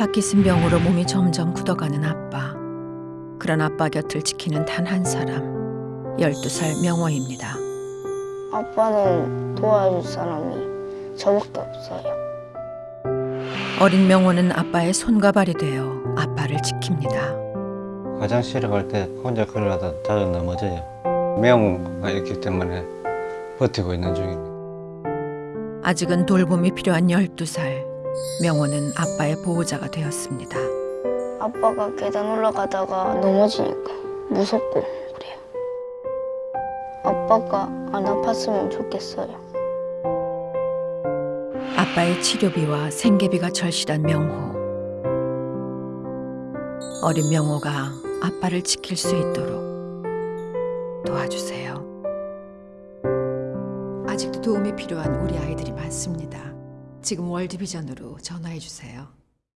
파키슨 병으로 몸이 점점 굳어가는 아빠. 그런 아빠 곁을 지키는 단 한 사람, 12살 명호입니다. 아빠는 도와줄 사람이 저밖에 없어요. 어린 명호는 아빠의 손과 발이 되어 아빠를 지킵니다. 화장실에 갈 때 혼자 걸어가다 자주 넘어져요. 명가 있기 때문에 버티고 있는 중입니다. 아직은 돌봄이 필요한 12살. 명호는 아빠의 보호자가 되었습니다. 아빠가 계단 올라가다가 넘어지니까 무섭고 그래요. 아빠가 안 아팠으면 좋겠어요. 아빠의 치료비와 생계비가 절실한 명호. 어린 명호가 아빠를 지킬 수 있도록 도와주세요. 아직도 도움이 필요한 우리 아이들이 많습니다. 지금 월드비전으로 전화해 주세요.